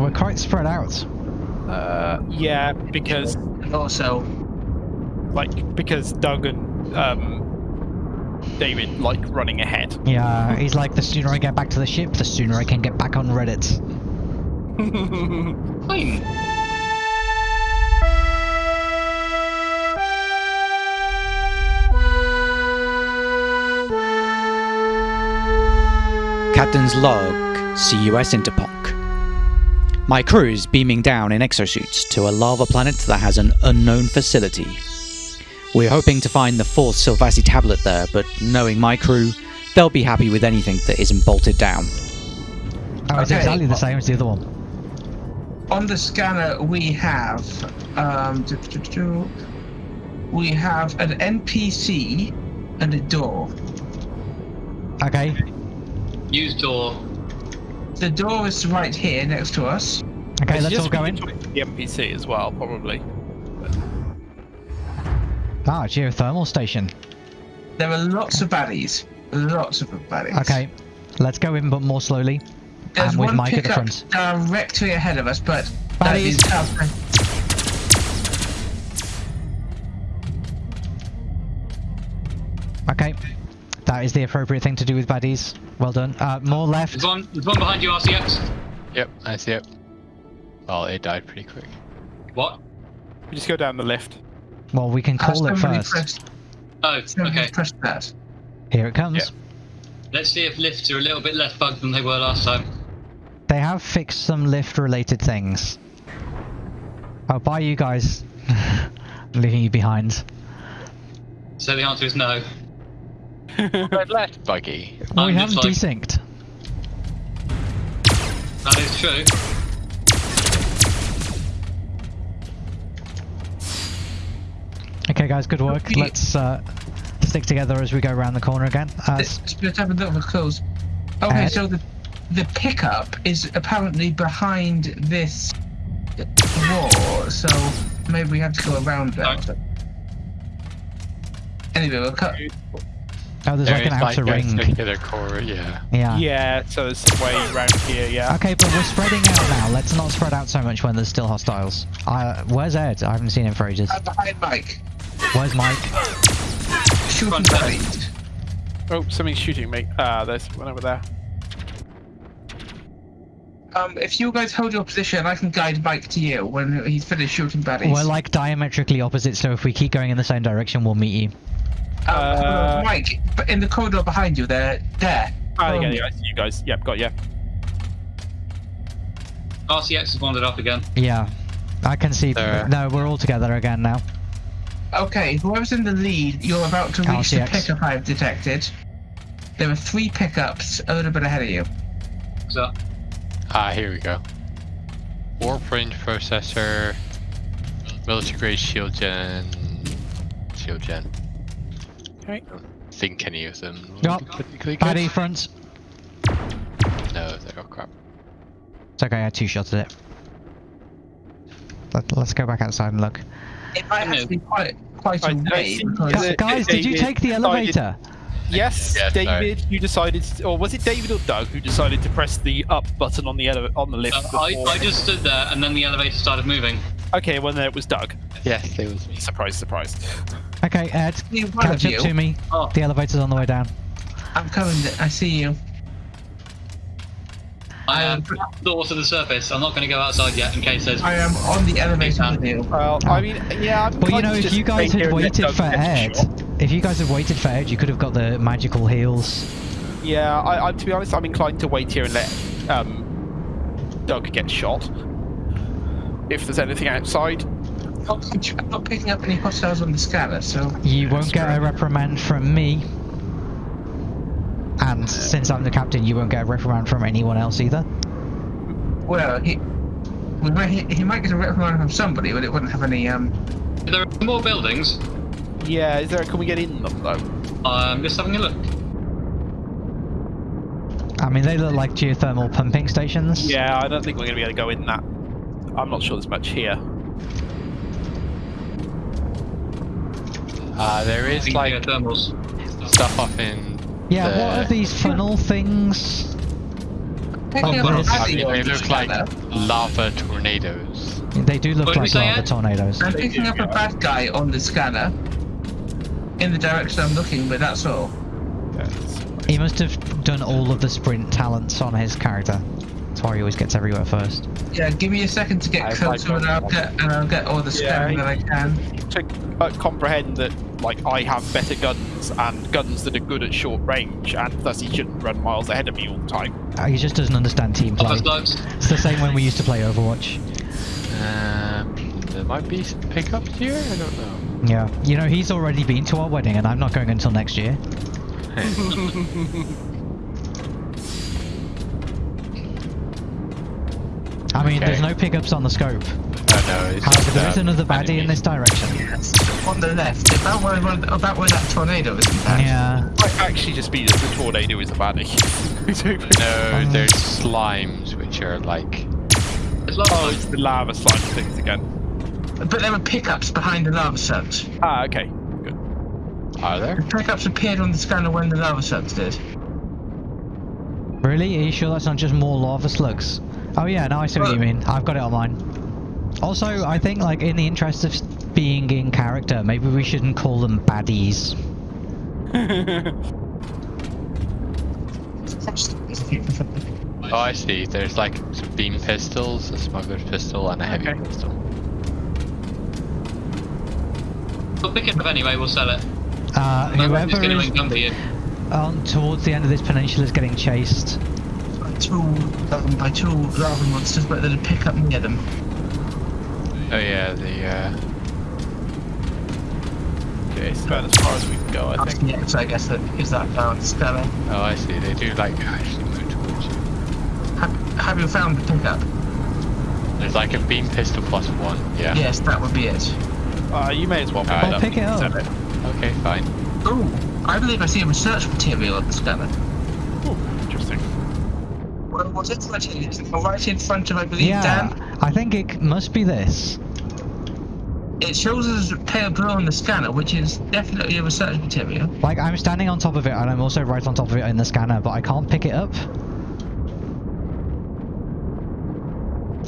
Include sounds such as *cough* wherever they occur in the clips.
We're quite spread out. Uh, yeah, because And also, like because Doug and um, David like running ahead. Yeah, he's like, the sooner I get back to the ship, the sooner I can get back on Reddit. *laughs* Fine. Captain's log, CUS Interponk. My crew is beaming down in exosuits to a lava planet that has an unknown facility. We're hoping to find the fourth Silvassi tablet there, but knowing my crew, they'll be happy with anything that isn't bolted down. Oh, it's Okay. exactly the same as the other one. on the scanner we have, um, we have an NPC and a door. Okay, Use door. The door is right here next to us. okay, It's let's just all go we in. can talk to The NPC as well, probably. Ah, geothermal station. There are lots of baddies. Lots of baddies. Okay, let's go in, but more slowly. There's and with one Mike at the front. directly ahead of us, but Baddies. is outside. Okay, that is the appropriate thing to do with baddies. Well done. Uh, more left. There's one, there's one behind you, RCX. Yep, I see it. Well, it died pretty quick. What? We just go down the lift. Well, we can call it first. pressed- Oh, okay. pressed that. Here it comes. Yeah. Let's see if lifts are a little bit less bugged than they were last time. They have fixed some lift-related things. Oh, bye, you guys. *laughs* Leaving you behind. So the answer is no. Red left buggy. Well, we haven't like- desynced. That is true. Okay, guys, good work. Okay. Let's uh, stick together as we go around the corner again. Uh, Let's let's have a look at close. Okay, Ed? so the the pickup is apparently behind this wall, so maybe we have to go around that. Anyway, we'll cut. Oh, there's like an is outer a ring. circular core, yeah. Yeah. Yeah, so there's some way around here. Yeah. Okay, but we're spreading out now. Let's not spread out so much when there's still hostiles. Uh, where's Ed? I haven't seen him for ages. Uh, behind Mike. Where's Mike? Shooting Front side. Oh, something's shooting me. Ah, there's one over there. Um, if you guys hold your position, I can guide Mike to you when he's finished shooting baddies. We're like diametrically opposite, so if we keep going in the same direction, we'll meet you. Um, Uh, Mike, but in the corridor behind you, there, there. Ah, Um, yeah, yeah, I see you guys. Yep, got you. RCX has wandered up again. Yeah. I can see. There. No, we're all together again now. Okay, whoever's in the lead, you're about to reach the RCX. pickup I've detected. There are three pickups a little bit ahead of you. So, Ah, here we go. Warp range processor, military grade shield gen, shield gen. Okay. Think any of them would Yup. be. Baddie front. No, they're oh crap. It's okay, I had two shots at it. Let, let's go back outside and look. It might Yeah. have to be quite, quite I- a I way see- because Is Gu- it- guys, did you take the elevator? Yes, Yes, sorry. David, you decided, or was it David or Doug who decided to press the up button on the ele- on the lift? uh, I, I just stood there and then the elevator started moving. Okay, well then it was Doug. Yes, it was me. Surprise, surprise. Okay, Ed, in front of catch up you. to me. Oh. The elevator's on the way down. I'm coming. I see you. I am door to the surface. I'm not going to go outside yet in case there's. I am on the elevator with you. Well, I mean, yeah. I'm Well, you inclined know, to if you guys had waited for Ed, shot. if you guys had waited for Ed, you could have got the magical heals. Yeah, I, I, to be honest, I'm inclined to wait here and let um, Doug get shot. If there's anything outside. I'm not picking up any hostiles on the scanner, so You won't get a reprimand from me. And since I'm the captain, you won't get a reprimand from anyone else either. well, he, we might, he, he might get a reprimand from somebody, but it wouldn't have any. Um, There are more buildings. Yeah, is there? Can we get in them though? I'm just having a look. I mean, they look like geothermal pumping stations. Yeah, I don't think we're going to be able to go in that. I'm not sure there's much here. Uh, there is like thermals. stuff up in Yeah, the... what are these funnel things? Picking up but a it's- I mean, they look like lava tornadoes. They do look What like lava tornadoes. I'm picking up a bad guy on the scanner. In the direction I'm looking, but that's all. He must have done all of the sprint talents on his character. That's why he always gets everywhere first. Yeah, give me a second to get I- I closer and I'll get and I'll get all the Yeah, scanning that I can. to uh, comprehend that like I have better guns and guns that are good at short range, and thus he shouldn't run miles ahead of me all the time. Uh, He just doesn't understand team play. Other slugs. It's the same when we used to play Overwatch. Um, there might be some pickups here. I don't know. Yeah. You know, he's already been to our wedding and I'm not going until next year. *laughs* *laughs* I mean, there's no pickups on the scope. Oh no, it's However, just, there is um, another baddie in this direction. Yes, on the left, about where about where that tornado is. in fact. Yeah. Might actually just be that the tornado is a baddie. *laughs* No, Um, there's slimes which are like. It's oh, it's the lava slime things again. But there were pickups behind the lava sucks. Ah, okay, good. Are there? The pickups appeared on the scanner when the lava sucks did. Really? Are you sure that's not just more lava slugs? Oh yeah, now I see what you mean. I've got it on mine. Also, I think like in the interest of being in character, maybe we shouldn't call them baddies. *laughs* Oh, I see. There's like some beam pistols, a smuggler's pistol, and a heavy Okay. pistol. We'll pick it up anyway, we'll sell it. Uh, My friend is going is to come to you. on towards the end of this peninsula is getting chased. By two, um, by two lava monsters, but there's a pickup near them. Oh yeah, the uh, Okay, it's about as far as we can go, I That's think. the X, I guess, that is that down scanner. oh I see. They do like actually move towards you. Have, have you found the pickup? There's like a beam pistol plus one. Yeah. Yes, that would be it. Uh, you may as well pick Alright. it Well, up. pick it up. It. Okay, fine. Oh, I believe I see a research material on the scanner. Ooh, interesting. Well, what's it right here? Right in front of, I believe, Yeah, Dan. I think it must be this. It shows us pale blue on the scanner, which is definitely a research material. Like I'm standing on top of it, and I'm also right on top of it in the scanner, but I can't pick it up.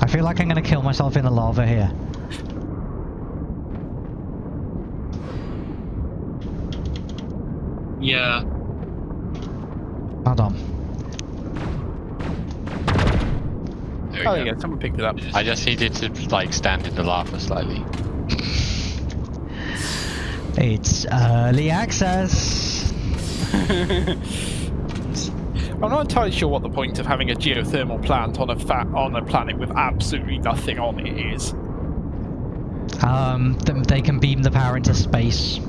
I feel like I'm gonna kill myself in the lava here. Yeah. Hold on. There we Oh, go. there you go. Someone picked it up. I just needed to like stand in the lava slightly. *laughs* It's early access. *laughs* I'm not entirely sure what the point of having a geothermal plant on a fat on a planet with absolutely nothing on it is. Um, th- they can beam the power into space.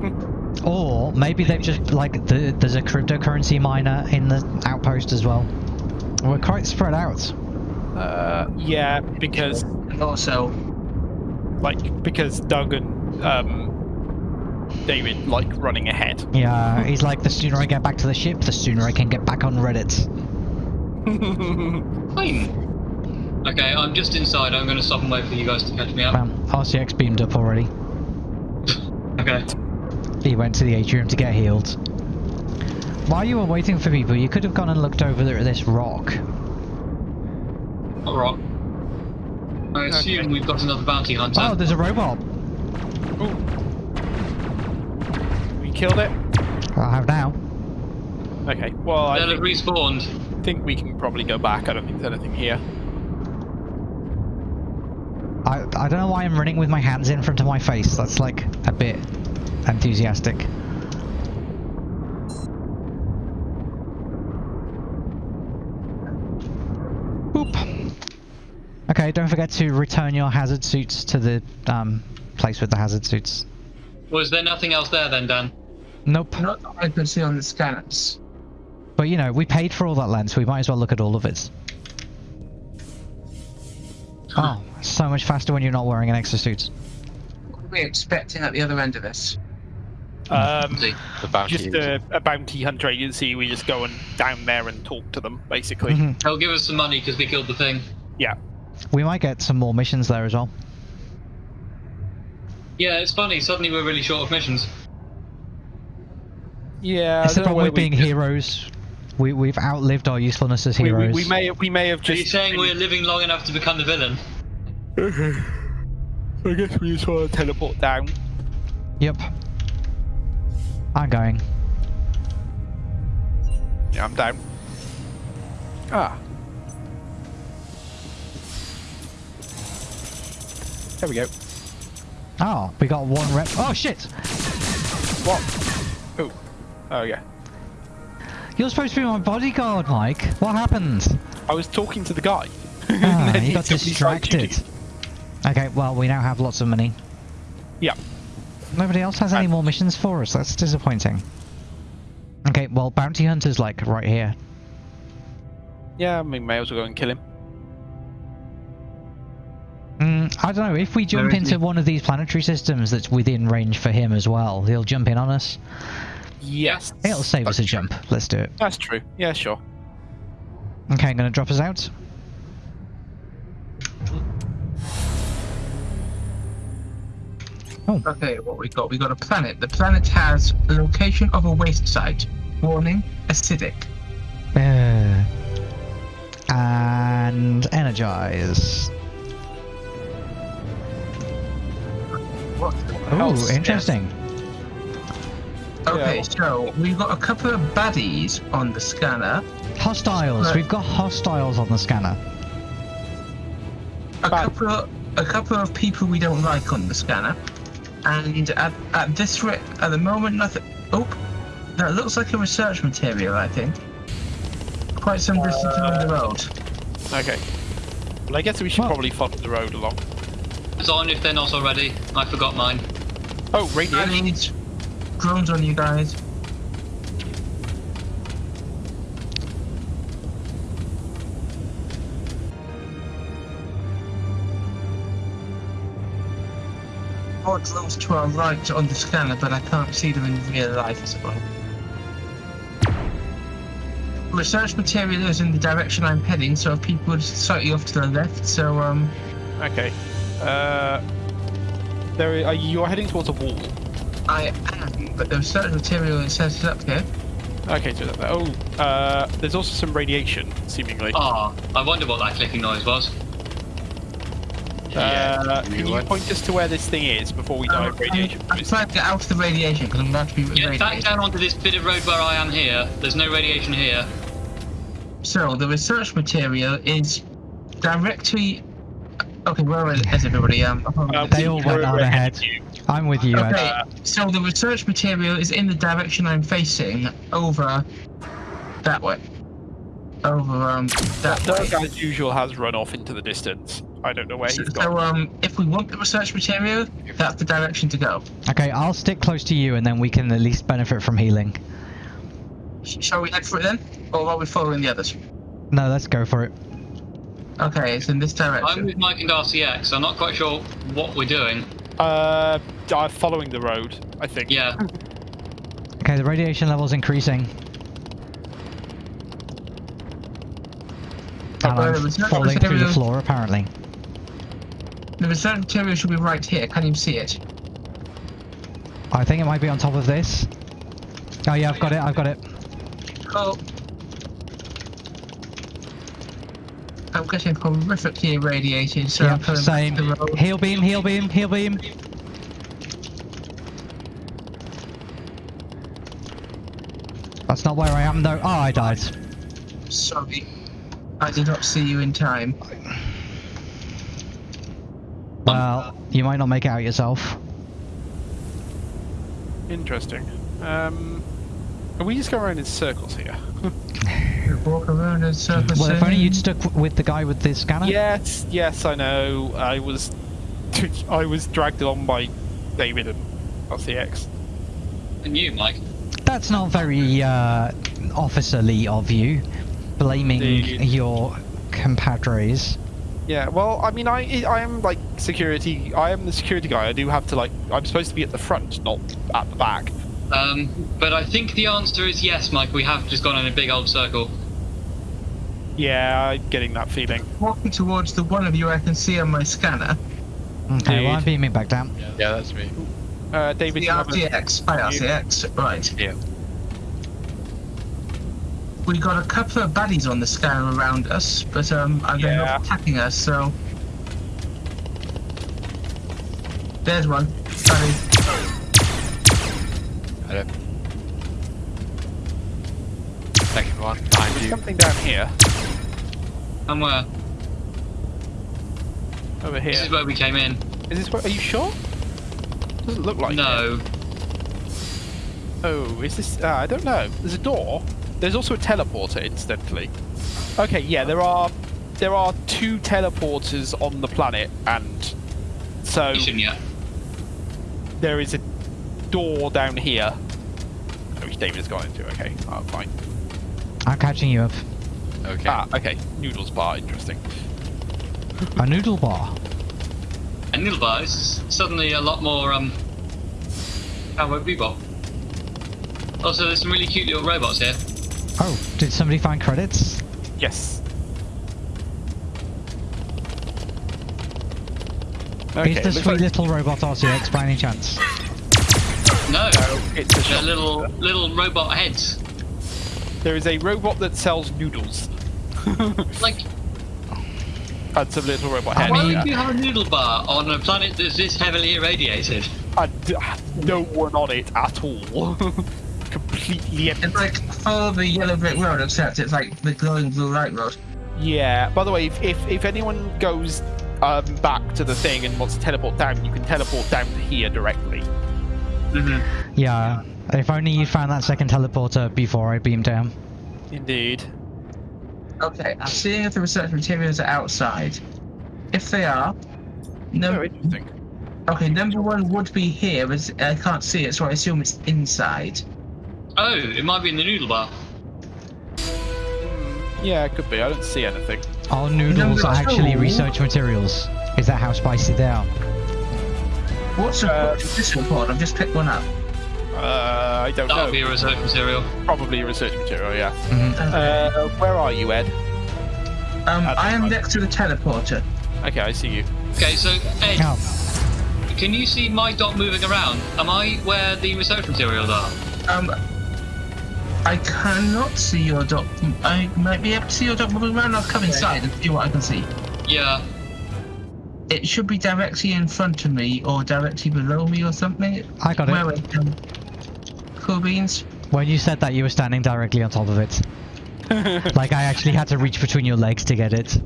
*laughs* or maybe they've just like the, there's a cryptocurrency miner in the outpost as well. We're quite spread out. Uh, yeah, because And also, like because Doug and um, David like running ahead. Yeah, he's like the sooner I get back to the ship, the sooner I can get back on Reddit. *laughs* Fine. Okay, I'm just inside. I'm going to stop and wait for you guys to catch me up. Um, RCX beamed up already. *laughs* Okay. He went to the atrium to get healed. While you were waiting for people, you could have gone and looked over there at this rock. Alright. I assume Okay. we've got another bounty hunter. Oh, there's a robot. we killed it. I have now. Okay. Well, I They'll have think, respawned. think we can probably go back. I don't think there's anything here. I, I don't know why I'm running with my hands in front of my face. That's like a bit enthusiastic. Okay, don't forget to return your hazard suits to the um, place with the hazard suits. Was there nothing else there then, Dan? Nope. not that I could see on the scanners. But you know, we paid for all that lens, we might as well look at all of it. Oh, so much faster when you're not wearing an exosuit. What are we expecting at the other end of this? Um, The bounty. just a, a bounty hunter agency. We just go and down there and talk to them, basically. Mhm. They'll give us some money because we killed the thing. Yeah. We might get some more missions there as well. Yeah, it's funny. Suddenly we're really short of missions. Yeah. I Except don't know when we're being just- heroes We we've outlived our usefulness as heroes. we, we may we may have just. Are just. you saying we're living long enough to become the villain? Okay. I guess we just want to teleport down. Yep. I'm going. Yeah, I'm down. Ah. There we go. Oh, we got one rep. Oh shit! What? Oh. Oh yeah. You're supposed to be my bodyguard, Mike. What happened? I was talking to the guy. *laughs* Ah, Then he got took me straight to distracted. Okay, well we now have lots of money. Yeah. Nobody else has any more missions for us. That's disappointing. Okay, well bounty hunter's like right here. Yeah, I mean, may as well go and kill him. Mm, I don't know. If we jump is into one of these planetary systems that's within range for him as well, he'll jump in on us. Yes. It'll save us a true. jump. Let's do it. That's true. Yeah, sure. Okay, I'm gonna drop us out. Okay, what we got? We got a planet. The planet has a location of a waste site. Warning: acidic. Uh, and energize. Ooh, else? interesting. Okay, so we've got a couple of baddies on the scanner. Hostiles. Right. We've got hostiles on the scanner. A Bad. couple of a couple of people we don't like on the scanner. And at, at this rate, at the moment, nothing. Oh, that looks like a research material. I think. Quite some distance along the uh, road. Okay. Well, I guess we should Well- probably follow the road along. It's on if they're not already. I forgot mine. Oh, I radiation. need drones on you guys. More drones to our right on the scanner, but I can't see them in real life as well. Research material is in the direction I'm heading, so people are slightly off to the left. So um, Okay. Uh, there. Are you are heading towards a wall? I am, but there's certain material is set up here. Okay. So that, oh, uh, there's also some radiation, seemingly. Ah, I wonder what that clicking noise was. Uh, you can you what? point us to where this thing is before we die Um, of radiation? I'm, I'm trying to get out of the radiation because I'm about to be Yeah, back down onto this bit of road where I am here. There's no radiation here. So the research material is directly. Okay, where is is everybody? Um, Uh, They all went on ahead ahead. you. I'm with you, Ed. okay, so the research material is in the direction I'm facing, over that way. Over um that way. Doug, as usual, has run off into the distance. I don't know where So, he's so gone. um, if we want the research material, that's the direction to go. Okay, I'll stick close to you, and then we can at least benefit from healing. Shall we head for it then, or are we following the others? No, let's go for it. Okay, it's in this direction. I'm with Mike and RCX. I'm not quite sure what we're doing. Uh, uh, following the road, I think. Yeah, Okay, the radiation level's increasing. And Okay, I'm falling through the floor, apparently. The research material should be right here. Can you see it? I think it might be on top of this. Oh yeah, I've got it, I've got it. Oh. I'm getting horrifically irradiated, so I'm Yeah, coming same. back to the road. Heal beam, heal beam, heal beam. That's not where I am though. Oh, I died. Sorry. I did not see you in time. Well, you might not make it out yourself. Interesting. Um, are we just going around in circles here? *laughs* You walk around in circles. Well, if only you'd stuck with the guy with the scanner. yes, yes, I know. I was, *laughs* I was dragged on by David and RCX. and you, Mike. That's not very uh, officerly of you, blaming Indeed. your compadres. Yeah, well, I mean, I I am like security. I am the security guy. I do have to like. I'm supposed to be at the front, not at the back. Um, but I think the answer is yes, Mike. We have just gone in a big old circle. Yeah, I'm getting that feeling. Walking towards the one of you I can see on my scanner. Okay, well, I'm beaming back down. Yeah, that's me. Uh, David, The you have a- RCX. Hi, RCX. Right. Yeah. we got a couple of baddies on the scanner around us, but um, they're Yeah. not attacking us. So there's one. Baddie. Got it. Second one behind you. Something down here. Somewhere. Over here. This is where we came in. Is this where? Are you sure? Doesn't look like it. No. Oh, is this? Uh, I don't know. There's a door. There's also a teleporter, incidentally. Okay, yeah, there are there are two teleporters on the planet, and so You shouldn't there is a door down here. Oh, which David has gone into. Okay, oh, fine. I'm catching you up. Okay. Ah, okay. Noodles bar, interesting. A noodle bar. A noodle Bar is suddenly a lot more um Cowboy Bebop. Also, there's some really cute little robots here. Oh, did somebody find credits? Yes. Is the sweet like- little robot RCX by any chance? No, No, it's a little little robot heads. There is a robot that sells noodles. *laughs* Like, That's a little robot I why mean- yeah. would you have a noodle bar on a planet that's this heavily irradiated? and uh, no one on it at all. *laughs* Completely empty. It's like follow the yellow brick road, except it's like the glowing blue light road. Yeah. By the way, if if, if anyone goes um, back to the thing and wants to teleport down, you can teleport down to here directly. Mm-hmm. Yeah. If only you found that second teleporter before I beamed down. Indeed. Okay, I'm seeing if the research materials are outside. If they are, no. Oh, interesting. Okay, number one would be here, but I can't see it, so I assume it's inside. Oh, it might be in the noodle bar. Yeah, it could be. I don't see anything. Our noodles Number actually two. research materials? Is that how spicy they are? What's the Uh, this report? I've just picked one up. Uh, I don't That know. would be a research material. Probably research material. Yeah. Mhm. Uh, where are you, Ed? Um, I am fine. next to the teleporter. Okay, I see you. Okay, so Ed, Oh, can you see my dot moving around? Am I where the research materials are? Um, I cannot see your dot. I might be able to see your dot moving around. I'll come inside and see what I can see. Yeah. It should be directly in front of me or directly below me or something. I got Where it. It? Cool beans. When you said that, you were standing directly on top of it. *laughs* like I actually had to reach between your legs to get it.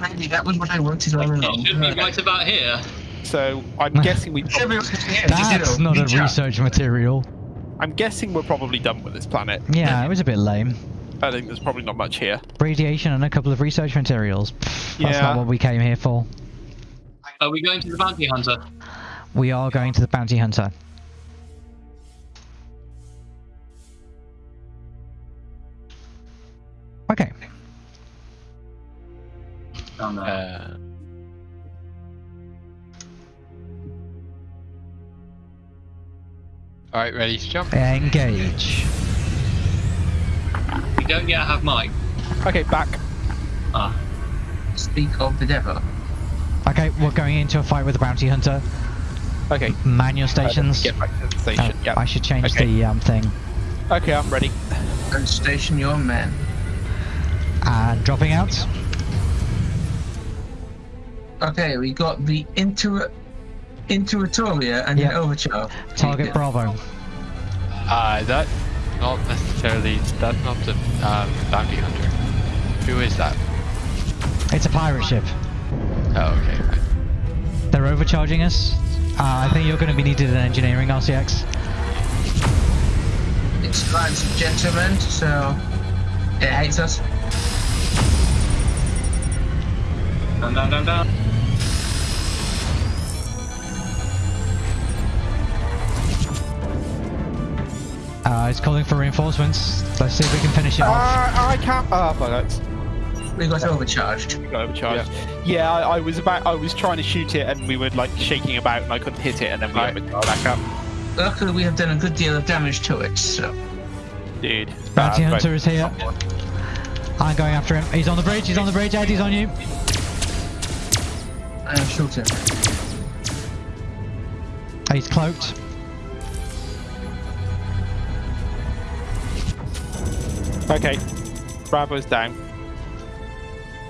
Maybe that was what I wanted all along. It should be right about here. So I'm *laughs* guessing we. Should be right here. That's not a research material. I'm guessing we're probably done with this planet. Yeah, it was a bit lame. I think there's probably not much here. Radiation and a couple of research materials. Pfft, That's Yeah. not what we came here for. Are we going to the bounty hunter? We are going to the bounty hunter. Okay. Down there. Uh, Alright, ready to jump? Engage. we don't yet have Mike. Okay, back. Ah. Speak of the devil. Okay, we're going into a fight with the bounty hunter. Okay. Manual stations. Get back to the station. Oh, yeah. I should change Okay. the um, thing. Okay, I'm ready. And station your men. And dropping out. Okay, we got the inter Interatoria and Yep. the Overture. Target Bravo. Uh, that not necessarily. That's not the um, bounty hunter. Who is that? It's a pirate ship. Oh, okay. Right. They're overcharging us. Uh, I think you're going to be needed in engineering, RCX. It's lines of gentlemen, so it hates us. Down, down, down, down. Uh, it's calling for reinforcements. Let's see if we can finish it Uh, off. I can't. Oh, bollocks. We got overcharged. Got overcharged. Yeah, I, I was about. I was trying to shoot it, and we were like shaking about, and I couldn't hit it, and then we Right. overcharged back up. Luckily, we have done a good deal of damage to it, so. Dude. Bounty hunter is here. I'm going after him. He's on the bridge. He's on the bridge. Ed, he's on you. I shot him. He's cloaked. Okay. Bravo's down.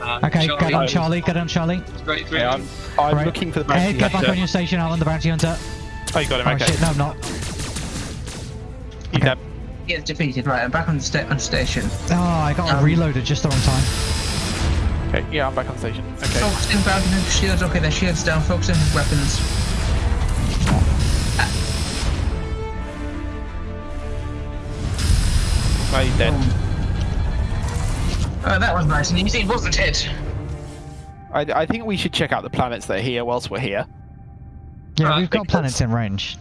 Uh, Okay, get on Charlie. Charlie, get on Charlie. Straight through. Okay, I'm, I'm Right. looking for the Hey, bounty get back on your station, I'm on the bounty hunter. Oh, you got him. Oh okay. shit, no I'm not. He's okay. dead. He is defeated. Right, I'm back on, sta- on station. Oh, I got Um, reloaded just the wrong time. Okay, yeah, I'm back on station. Okay. Focusing bounty hunter shields. Okay, their shields down. Focusing weapons. Oh, he's dead. Oh, that was nice and easy, wasn't it? I, I think we should check out the planets that are here whilst we're here. Yeah, uh, we've got because- planets in range.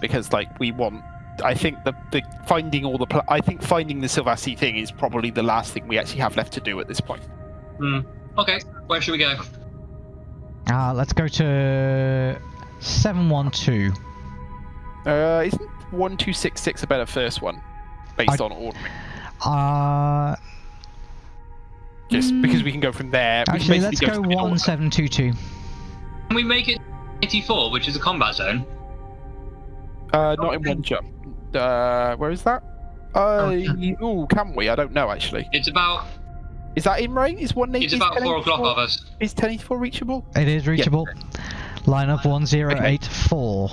because like we want I think the, the finding all the pla- I think finding the Silvassi thing is probably the last thing we actually have left to do at this point. Hmm. Okay, where should we go? Uh, let's go to 712. Uh, isn't one two six six a better first one based I- on ordering? Uh, Just Mm. because we can go from there. we can actually, let's go to the order. 1722. Can we make it 84, which is a combat zone? Uh, not in one jump. Uh, where is that? Uh, Okay. ooh, can we? I don't know actually. It's about Is that in range? Is one it's is about four 1084 o'clock of us. Is ten eighty four reachable? It is reachable. Line up 1084.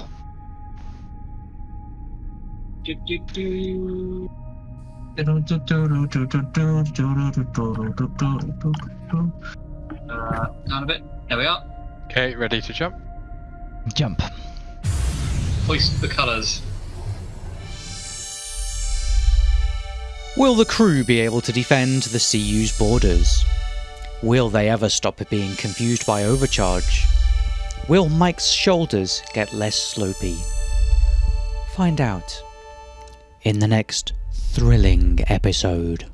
Do, do, do. Uh, down a bit. There we are. Okay, ready to jump? Jump. Hoist the colours. Will the crew be able to defend the CU's borders? Will they ever stop being confused by overcharge? Will Mike's shoulders get less slopey? Find out in the next thrilling episode.